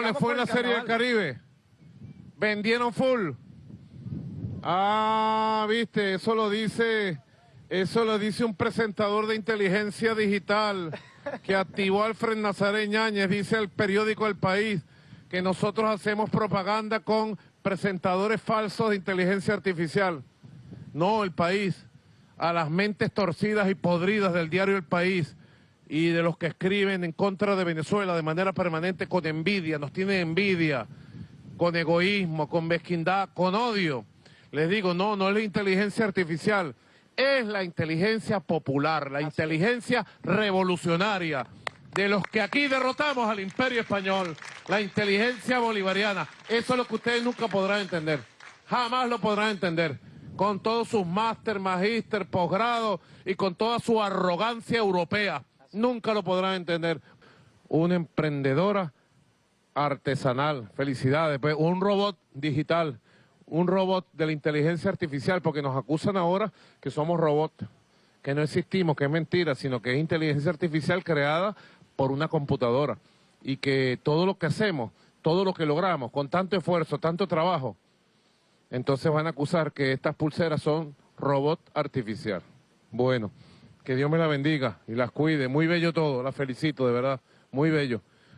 ¿Cómo les fue en la Serie del Caribe? ¿Vendieron full? Ah, viste, eso lo dice, eso lo dice un presentador de inteligencia digital que activó Alfred Nazaret Ñáñez, dice el periódico El País, que nosotros hacemos propaganda con presentadores falsos de inteligencia artificial. No, El País, a las mentes torcidas y podridas del diario El País y de los que escriben en contra de Venezuela de manera permanente con envidia, nos tienen envidia, con egoísmo, con mezquindad, con odio. Les digo, no, no es la inteligencia artificial, es la inteligencia popular, la inteligencia revolucionaria de los que aquí derrotamos al imperio español, la inteligencia bolivariana. Eso es lo que ustedes nunca podrán entender, jamás lo podrán entender, con todos sus máster, magíster, posgrado y con toda su arrogancia europea. Nunca lo podrán entender. Una emprendedora artesanal, felicidades, pues un robot digital, un robot de la inteligencia artificial, porque nos acusan ahora que somos robots, que no existimos, que es mentira, sino que es inteligencia artificial creada por una computadora. Y que todo lo que hacemos, todo lo que logramos, con tanto esfuerzo, tanto trabajo, entonces van a acusar que estas pulseras son robot artificial. Bueno, que Dios me la bendiga y las cuide. Muy bello todo, la felicito, de verdad, muy bello.